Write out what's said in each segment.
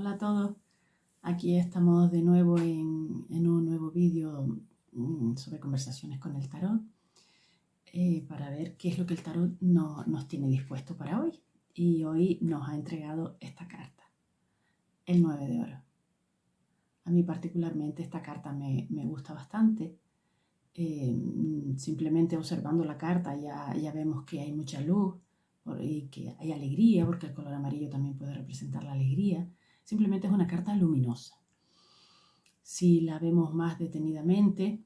Hola a todos, aquí estamos de nuevo en, un nuevo vídeo mm, sobre conversaciones con el tarot eh, para ver qué es lo que el tarot nos tiene dispuesto para hoy. Y hoy nos ha entregado esta carta, el 9 de oro. A mí particularmente esta carta me, gusta bastante. Eh, simplemente observando la carta ya, ya vemos que hay mucha luz y que hay alegría, porque el color amarillo también puede representar la alegría Simplemente es una carta luminosa. Si la vemos más detenidamente,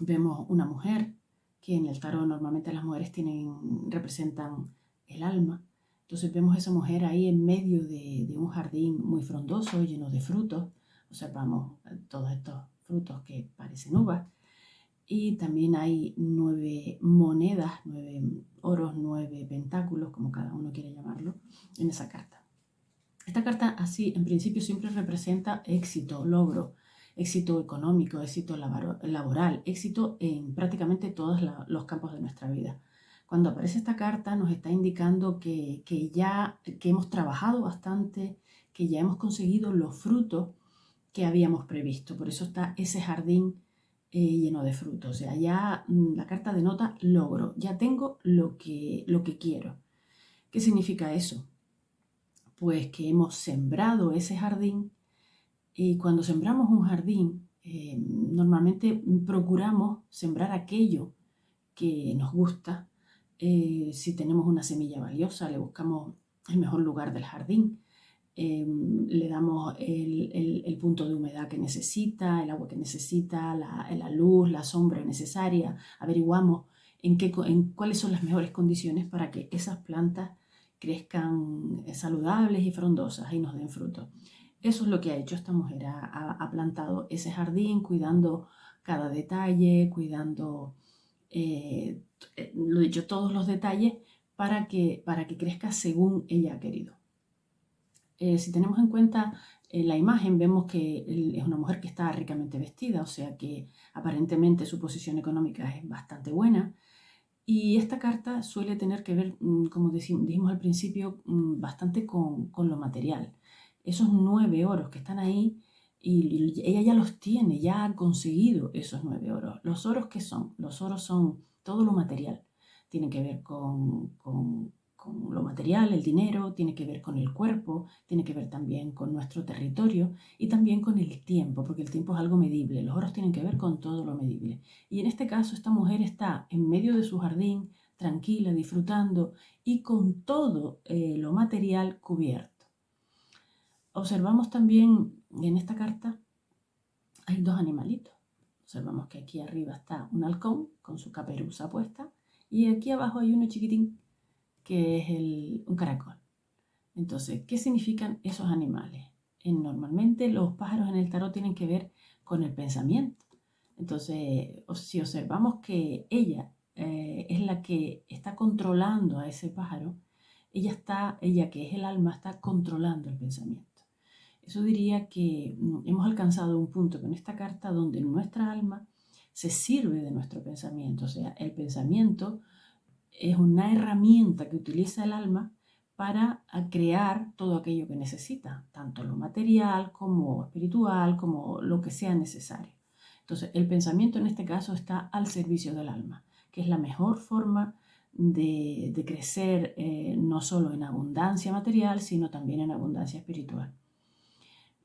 vemos una mujer, que en el tarot normalmente las mujeres tienen, representan el alma. Entonces vemos a esa mujer ahí en medio de, un jardín muy frondoso, lleno de frutos. Observamos todos estos frutos que parecen uvas. Y también hay nueve monedas, nueve oros, nueve pentáculos, como cada uno quiere llamarlo, en esa carta. Esta carta así en principio siempre representa éxito, logro, éxito económico, éxito laboral, éxito en prácticamente todos los campos de nuestra vida. Cuando aparece esta carta nos está indicando que, ya que hemos trabajado bastante, que ya hemos conseguido los frutos que habíamos previsto. Por eso está ese jardín eh, lleno de frutos. O sea, ya mm, la carta denota logro, ya tengo lo que, lo que quiero. ¿Qué significa eso? Pues que hemos sembrado ese jardín. Y cuando sembramos un jardín eh, normalmente procuramos sembrar aquello que nos gusta. Eh, si tenemos una semilla valiosa le buscamos el mejor lugar del jardín, eh, le damos el, punto de humedad que necesita, el agua que necesita, la, la luz, la sombra necesaria, averiguamos en, qué, en cuáles son las mejores condiciones para que esas plantas crezcan eh, saludables y frondosas y nos den fruto. Eso es lo que ha hecho esta mujer, ha, plantado ese jardín cuidando cada detalle, cuidando, eh, eh, lo dicho, todos los detalles para que, para que crezca según ella ha querido. si tenemos en cuenta la imagen, vemos que es una mujer que está ricamente vestida, o sea que aparentemente su posición económica es bastante buena, y esta carta suele tener que ver, mm, como dijimos al principio, mm, bastante con, lo material. Esos nueve oros que están ahí, y, ella ya los tiene, ya ha conseguido esos nueve oros. ¿Los oros qué son? Los oros son todo lo material. Tienen que ver con, con con lo material, el dinero, tiene que ver con el cuerpo, tiene que ver también con nuestro territorio y también con el tiempo, porque el tiempo es algo medible, los oros tienen que ver con todo lo medible. Y en este caso esta mujer está en medio de su jardín, tranquila, disfrutando y con todo eh, lo material cubierto. Observamos también en esta carta, hay dos animalitos. Observamos que aquí arriba está un halcón con su caperuza puesta y aquí abajo hay uno chiquitín es un caracol. Entonces, ¿qué significan esos animales? normalmente los pájaros en el tarot tienen que ver con el pensamiento. Entonces, si observamos que ella eh, es la que está controlando a ese pájaro, ella está, ella que es el alma, está controlando el pensamiento. Eso diría que mm, hemos alcanzado un punto con esta carta donde nuestra alma se sirve de nuestro pensamiento. O sea, el pensamiento es una herramienta que utiliza el alma para crear todo aquello que necesita, tanto lo material como espiritual, como lo que sea necesario. Entonces, el pensamiento en este caso está al servicio del alma, que es la mejor forma de, crecer eh, no solo en abundancia material, sino también en abundancia espiritual.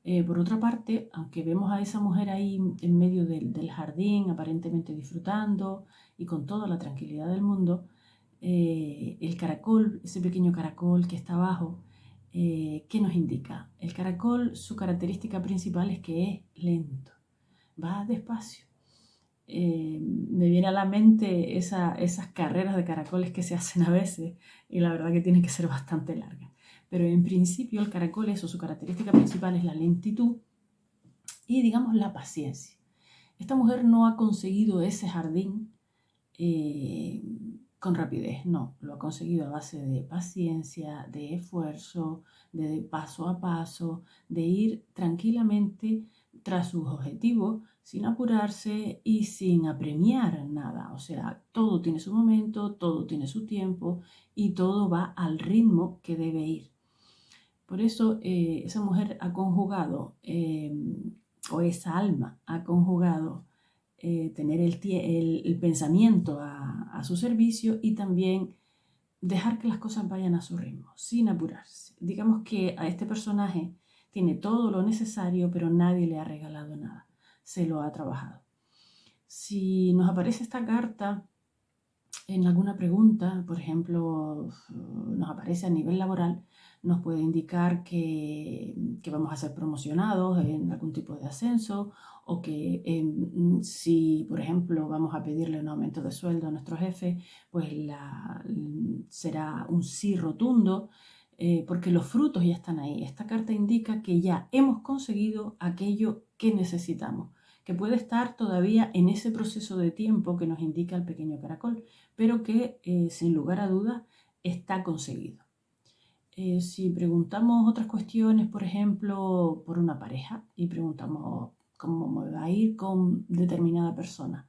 Eh, por otra parte, aunque vemos a esa mujer ahí en medio del, del jardín, aparentemente disfrutando y con toda la tranquilidad del mundo, eh, el caracol, ese pequeño caracol que está abajo, eh, ¿qué nos indica? El caracol, su característica principal es que es lento, va despacio. Eh, me viene a la mente esas carreras de caracoles que se hacen a veces y la verdad que tienen que ser bastante largas. Pero en principio el caracol, eso, su característica principal es la lentitud y digamos la paciencia. Esta mujer no ha conseguido ese jardín con rapidez, no, lo ha conseguido a base de paciencia, de esfuerzo, de paso a paso, de ir tranquilamente tras sus objetivos sin apurarse y sin apremiar nada. O sea, todo tiene su momento, todo tiene su tiempo y todo va al ritmo que debe ir. Por eso eh, esa mujer ha conjugado, eh, o esa alma ha conjugado eh, tener el, pensamiento a, su servicio y también dejar que las cosas vayan a su ritmo, sin apurarse. Digamos que a este personaje tiene todo lo necesario, pero nadie le ha regalado nada, se lo ha trabajado. Si nos aparece esta carta en alguna pregunta, por ejemplo, nos aparece a nivel laboral, nos puede indicar que, vamos a ser promocionados en algún tipo de ascenso o que em, si, por ejemplo, vamos a pedirle un aumento de sueldo a nuestro jefe, pues será un sí rotundo. Eh, porque los frutos ya están ahí. Esta carta indica que ya hemos conseguido aquello que necesitamos, que puede estar todavía en ese proceso de tiempo que nos indica el pequeño caracol, pero que eh, sin lugar a dudas está conseguido. Eh, si preguntamos otras cuestiones, por ejemplo, por una pareja y preguntamos cómo me va a ir con determinada persona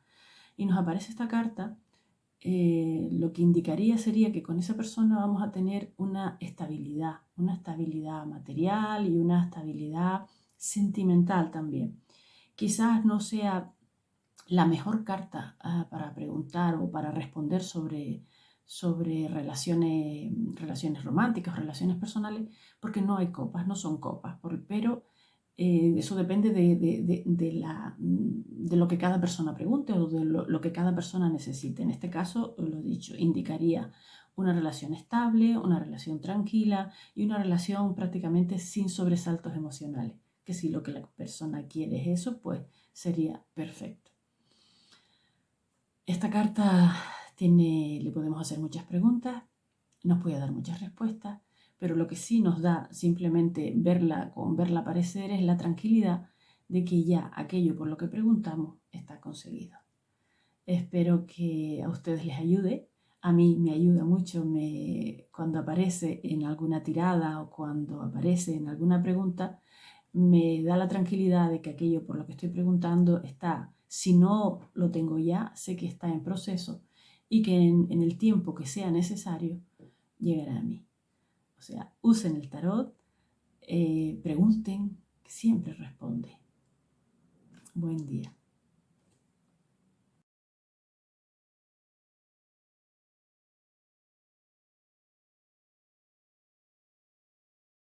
y nos aparece esta carta, eh, lo que indicaría sería que con esa persona vamos a tener una estabilidad, una estabilidad material y una estabilidad sentimental también. Quizás no sea la mejor carta ah, para preguntar o para responder sobre sobre relaciones, relaciones románticas, relaciones personales, porque no hay copas, no son copas, pero eh, eso depende de, la, de, lo que cada persona pregunte o de lo, que cada persona necesite. En este caso, lo dicho, indicaría una relación estable, una relación tranquila y una relación prácticamente sin sobresaltos emocionales, que si lo que la persona quiere es eso, pues sería perfecto. Esta carta le podemos hacer muchas preguntas, nos puede dar muchas respuestas, pero lo que sí nos da simplemente verla con verla aparecer es la tranquilidad de que ya aquello por lo que preguntamos está conseguido. Espero que a ustedes les ayude. A mí me ayuda mucho me, cuando aparece en alguna tirada o cuando aparece en alguna pregunta, me da la tranquilidad de que aquello por lo que estoy preguntando está, si no lo tengo ya, sé que está en proceso y que en, el tiempo que sea necesario llegará a mí. O sea, usen el tarot, eh, pregunten, que siempre responde. Buen día.